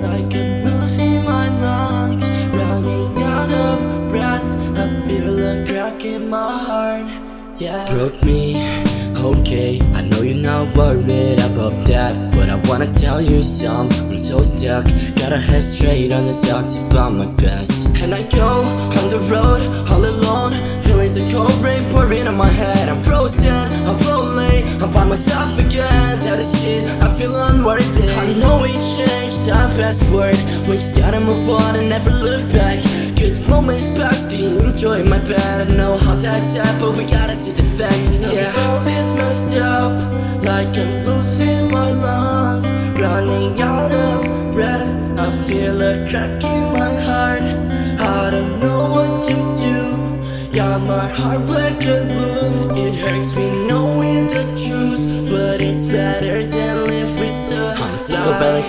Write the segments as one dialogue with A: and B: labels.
A: Like I'm losing my lungs Running out of breath. I feel a crack in my heart. Yeah.
B: Broke me. Okay, I know you're not worried about that But I wanna tell you some. I'm so stuck. Gotta head straight on the thoughts about my best.
A: And I go on the road all alone Feeling the cold rain pouring on my head. I'm frozen, I'm lonely I'm by myself again. That is shit, I feel unworthy I know we changed, time fast forward We just gotta move on and never look back. Good moments past, being enjoy my bed I know how that's sad, but we gotta see the fact. Yeah, all is messed up Like I'm losing my lungs. Running out of breath I feel a crack in my heart. I don't know what to do. Got my heart black and blue It hurts me knowing the truth But it's better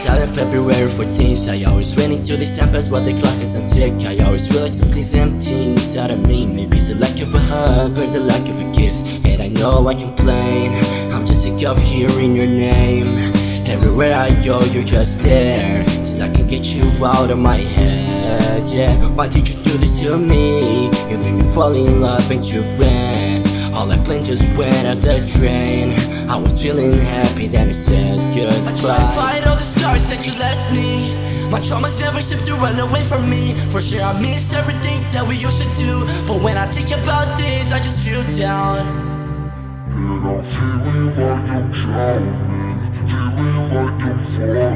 B: on February 14th I always run into this tempest while the clock is on tick. I always feel like something's empty inside of me. Maybe it's the lack of a hug or the lack of a kiss. And I know I complain. I'm just sick of hearing your name. Everywhere I go you're just there. Just I can get you out of my head, yeah. Why did you do this to me? You made me fall in love and you ran all I planned just went out the drain. I was feeling happy then I said goodbye.
A: I try to fight all the scars that you left me. My traumas never seem to run away from me. For sure I miss everything that we used to do. But when I think about this I just feel down.
C: And I'm feeling like I'm drowning Feeling like I'm falling